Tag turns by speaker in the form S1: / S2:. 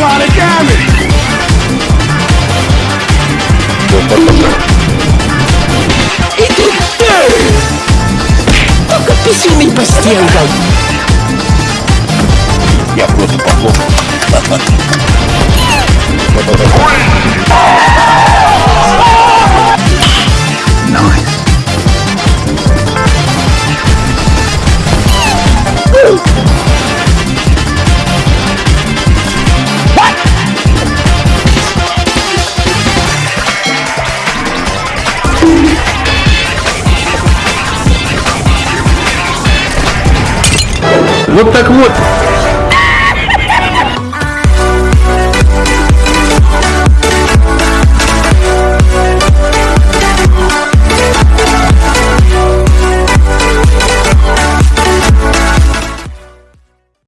S1: lot of damage!
S2: It is dirty! Don't get me see me, Bastiango!
S1: Yeah, close it, close it. Вот так вот.